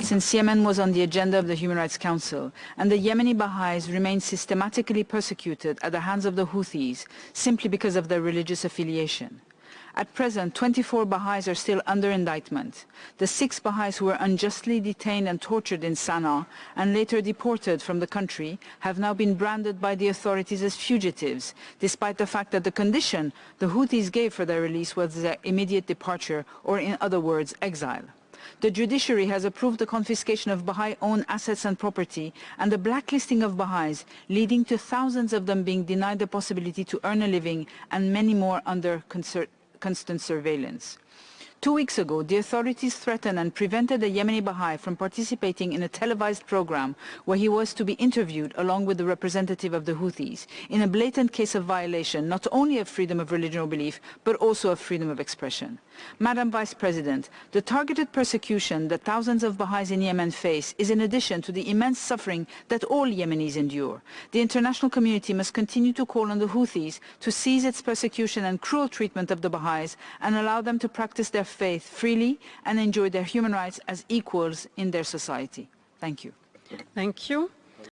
Since Yemen was on the agenda of the Human Rights Council and the Yemeni Baha'is remain systematically persecuted at the hands of the Houthis simply because of their religious affiliation. At present, 24 Baha'is are still under indictment. The six Baha'is who were unjustly detained and tortured in Sana'a and later deported from the country have now been branded by the authorities as fugitives, despite the fact that the condition the Houthis gave for their release was their immediate departure, or in other words, exile. The judiciary has approved the confiscation of Baha'i-owned assets and property and the blacklisting of Baha'is, leading to thousands of them being denied the possibility to earn a living and many more under constant surveillance. Two weeks ago, the authorities threatened and prevented a Yemeni Baha'i from participating in a televised program where he was to be interviewed along with the representative of the Houthis in a blatant case of violation not only of freedom of religion or belief, but also of freedom of expression. Madam Vice President, the targeted persecution that thousands of Baha'is in Yemen face is in addition to the immense suffering that all Yemenis endure. The international community must continue to call on the Houthis to cease its persecution and cruel treatment of the Baha'is and allow them to practice their faith freely and enjoy their human rights as equals in their society. Thank you. Thank you.